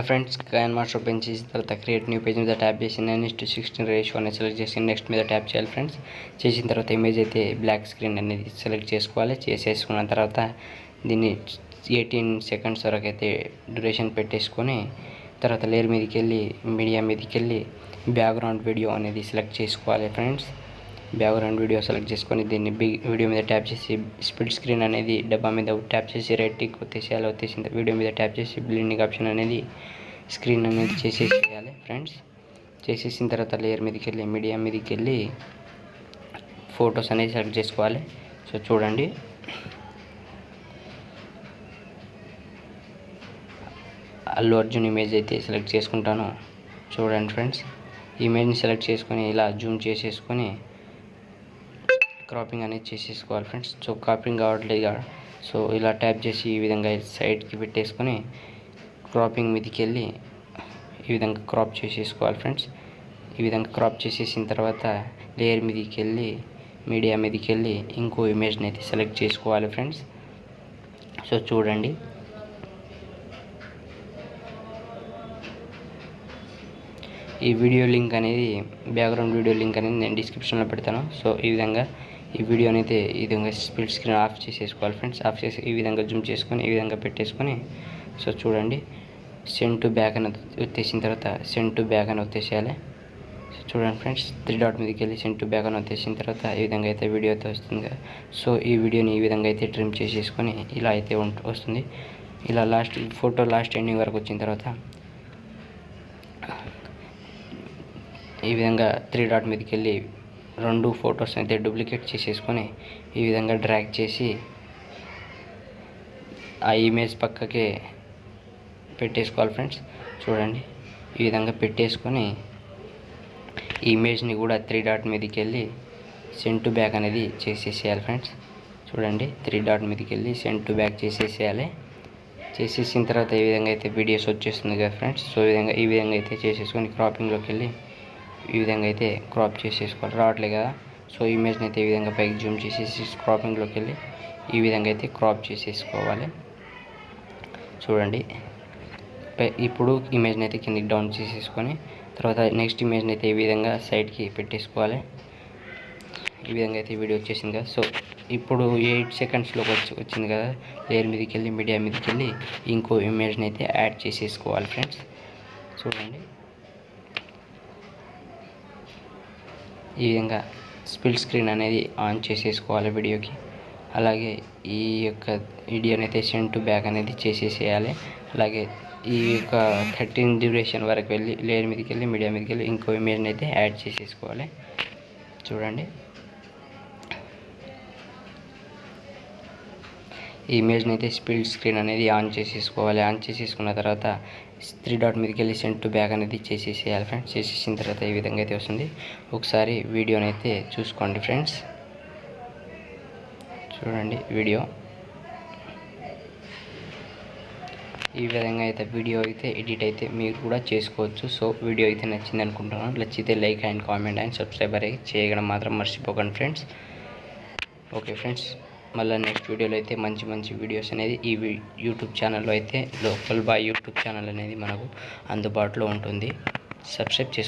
Friends coin master open చేసిన తర్వాత create new page మీద ట్యాప్ చేసి nine is to sixteen ratio అనేది సెలెక్ట్ చేసి నెక్స్ట్ మీద ట్యాప్ చేయాలి ఫ్రెండ్స్ చేసిన తర్వాత ఇమేజ్ అయితే బ్లాక్ స్క్రీన్ అనేది సెలెక్ట్ చేసుకోవాలి చేసేసుకున్న తర్వాత దీన్ని ఎయిటీన్ సెకండ్స్ వరకు అయితే డ్యూరేషన్ పెట్టేసుకొని తర్వాత లేయర్ మీదకి వెళ్ళి మీడియా మీదకి వెళ్ళి బ్యాక్గ్రౌండ్ వీడియో అనేది సెలెక్ట్ చేసుకోవాలి ఫ్రెండ్స్. బ్యాక్గ్రౌండ్ వీడియో సెలెక్ట్ చేసుకొని దీన్ని బిగ్ వీడియో మీద ట్యాప్ చేసి స్ప్లిట్ స్క్రీన్ అనేది డబ్బా మీద ట్యాప్ చేసి రైట్ టిక్ వచ్చేసేయాలి వచ్చేసిన వీడియో మీద ట్యాప్ చేసి బ్లిండింగ్ ఆప్షన్ అనేది స్క్రీన్ అనేది చేసేసేయాలి ఫ్రెండ్స్. చేసేసిన తర్వాత లేయర్ మీదకి వెళ్ళి మీడియా మీదకి వెళ్ళి ఫొటోస్ అనేది సెలెక్ట్ చేసుకోవాలి. సో చూడండి. అల్లు అర్జున్ ఇమేజ్ అయితే సెలెక్ట్ చేసుకుంటాను. చూడండి ఫ్రెండ్స్ ఇమేజ్ని సెలెక్ట్ చేసుకొని ఇలా జూమ్ చేసేసుకొని క్రాపింగ్ అనేది చేసేసుకోవాలి ఫ్రెండ్స్ సో క్రాపింగ్ కావట్లేదు సో ఇలా ట్యాప్ చేసి ఈ విధంగా సైడ్కి పెట్టేసుకొని క్రాపింగ్ మీదకి వెళ్ళి ఈ విధంగా క్రాప్ చేసేసుకోవాలి ఫ్రెండ్స్ ఈ విధంగా క్రాప్ చేసేసిన తర్వాత లేయర్ మీదకి వెళ్ళి మీడియా మీదకి వెళ్ళి ఇంకో ఇమేజ్ని అయితే సెలెక్ట్ చేసుకోవాలి ఫ్రెండ్స్ సో చూడండి. ఈ వీడియో లింక్ అనేది బ్యాక్గ్రౌండ్ వీడియో లింక్ అనేది నేను డిస్క్రిప్షన్లో పెడతాను. సో ఈ విధంగా ఈ వీడియోని అయితే ఈ విధంగా స్ప్లిట్ స్క్రీన్ ఆఫ్ చేసేసుకోవాలి ఫ్రెండ్స్. ఆఫ్ చేసి ఈ విధంగా జూమ్ చేసుకొని ఈ విధంగా పెట్టేసుకొని సో చూడండి. సెండ్ టు బ్యాక్ అని వచ్చేసిన తర్వాత సెండ్ టు బ్యాక్ అని వచ్చేసేయాలి. సో చూడండి ఫ్రెండ్స్ త్రీ డాట్ మీదకి వెళ్ళి సెండ్ టు బ్యాక్ అని వచ్చేసిన తర్వాత ఈ విధంగా అయితే వీడియో అయితే వస్తుంది. కదా సో ఈ వీడియోని ఈ విధంగా అయితే ట్రిమ్ చేసేసుకొని ఇలా అయితే వస్తుంది. ఇలా లాస్ట్ ఫోటో లాస్ట్ ఎండింగ్ వరకు వచ్చిన తర్వాత ఈ విధంగా త్రీ డాట్ మీదకి వెళ్ళి రెండు ఫొటోస్ అయితే డూప్లికేట్ చేసేసుకొని ఈ విధంగా డ్రాగ్ చేసి ఆ ఇమేజ్ పక్కకే పెట్టేసుకోవాలి ఫ్రెండ్స్. చూడండి. ఈ విధంగా పెట్టేసుకొని ఈ ఇమేజ్ని కూడా త్రీ డాట్ మీదకి వెళ్ళి సెంట్ టు బ్యాక్ అనేది చేసేసేయాలి ఫ్రెండ్స్. చూడండి. త్రీ డాట్ మీదకి వెళ్ళి సెంట్ టు బ్యాక్ చేసేసేయాలి. చేసేసిన తర్వాత ఈ విధంగా అయితే వీడియోస్ వచ్చేస్తుంది కదా ఫ్రెండ్స్. సో ఈ విధంగా ఈ విధంగా అయితే చేసేసుకొని క్రాపింగ్లోకి వెళ్ళి ఈ విధంగా అయితే క్రాప్ చేసేసుకోవాలి. రావట్లేదు కదా. సో ఇమేజ్ని అయితే ఈ విధంగా పైకి జూమ్ చేసేసి క్రాపింగ్లోకి వెళ్ళి ఈ విధంగా అయితే క్రాప్ చేసేసుకోవాలి. చూడండి. ఇప్పుడు ఇమేజ్ని అయితే కిందకి డౌన్ చేసేసుకొని తర్వాత నెక్స్ట్ ఇమేజ్ని అయితే ఈ విధంగా సైడ్కి పెట్టేసుకోవాలి. ఈ విధంగా అయితే వీడియో వచ్చేసింది కదా. సో ఇప్పుడు ఎయిట్ సెకండ్స్లోకి వచ్చి వచ్చింది కదా. లేయర్ మీదకి వెళ్ళి మీడియా మీదకి వెళ్ళి ఇంకో ఇమేజ్ని అయితే యాడ్ చేసేసుకోవాలి ఫ్రెండ్స్ చూడండి. ఈ విధంగా స్పిల్ స్క్రీన్ అనేది ఆన్ చేసేసుకోవాలి వీడియోకి. అలాగే ఈ యొక్క వీడియోని అయితే సెండ్ టు బ్యాక్ అనేది చేసేసేయాలి. అలాగే ఈ యొక్క థర్టీన్ డ్యూరేషన్ వరకు వెళ్ళి లేయర్ మీదకి వెళ్ళి మీడియా మీదకి వెళ్ళి ఇంకో ఇమేజ్ని అయితే యాడ్ చేసేసుకోవాలి. చూడండి. ఈ ఇమేజ్ని అయితే స్పీడ్ స్క్రీన్ అనేది ఆన్ చేసేసుకోవాలి. ఆన్ చేసేసుకున్న తర్వాత త్రీ డాట్ మీదకి వెళ్ళి సెండ్ టు బ్యాక్ అనేది చేసేసేయాలి ఫ్రెండ్స్. చేసేసిన తర్వాత ఈ విధంగా అయితే వస్తుంది ఒకసారి వీడియోని అయితే చూసుకోండి ఫ్రెండ్స్. చూడండి వీడియో. ఈ విధంగా అయితే వీడియో అయితే ఎడిట్ అయితే మీరు కూడా చేసుకోవచ్చు. సో వీడియో అయితే నచ్చింది అనుకుంటున్నాను. నచ్చితే like and comment and subscriber అయితే చేయడం మాత్రం మర్చిపోకండి ఫ్రెండ్స్. Okay friends. మళ్ళీ నెక్స్ట్ వీడియోలో అయితే మంచి మంచి వీడియోస్ అనేది ఈ యూట్యూబ్ ఛానల్లో అయితే లోకల్ బాయ్ యూట్యూబ్ ఛానల్ అనేది మనకు అందుబాటులో ఉంటుంది. సబ్స్క్రైబ్ చేసుకో